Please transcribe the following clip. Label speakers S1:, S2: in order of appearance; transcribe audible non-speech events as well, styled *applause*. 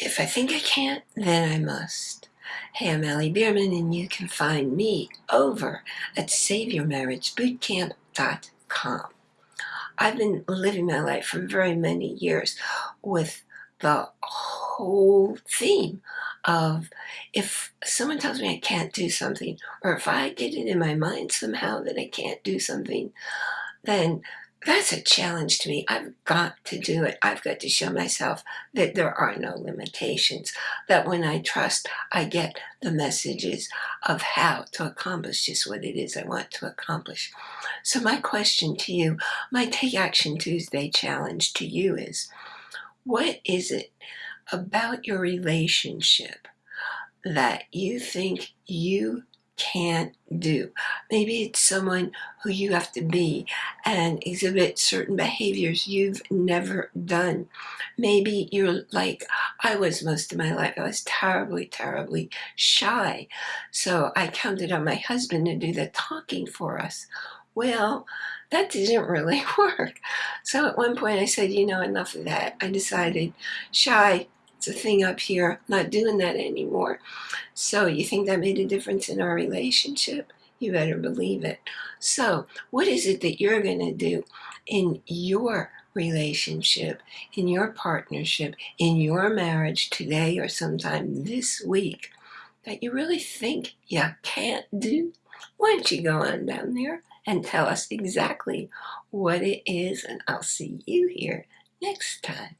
S1: If I think I can't, then I must. Hey, I'm Allie Bierman, and you can find me over at SaveYourMarriageBootcamp.com. I've been living my life for very many years with the whole theme of if someone tells me I can't do something, or if I get it in my mind somehow that I can't do something, then that's a challenge to me. I've got to do it. I've got to show myself that there are no limitations, that when I trust, I get the messages of how to accomplish just what it is I want to accomplish. So my question to you, my Take Action Tuesday challenge to you is, what is it about your relationship that you think you can't do. Maybe it's someone who you have to be and exhibit certain behaviors you've never done. Maybe you're like I was most of my life. I was terribly, terribly shy. So I counted on my husband to do the talking for us. Well, that didn't really *laughs* work. So at one point I said, you know, enough of that. I decided shy thing up here, not doing that anymore. So you think that made a difference in our relationship? You better believe it. So what is it that you're going to do in your relationship, in your partnership, in your marriage today or sometime this week that you really think you can't do? Why don't you go on down there and tell us exactly what it is and I'll see you here next time.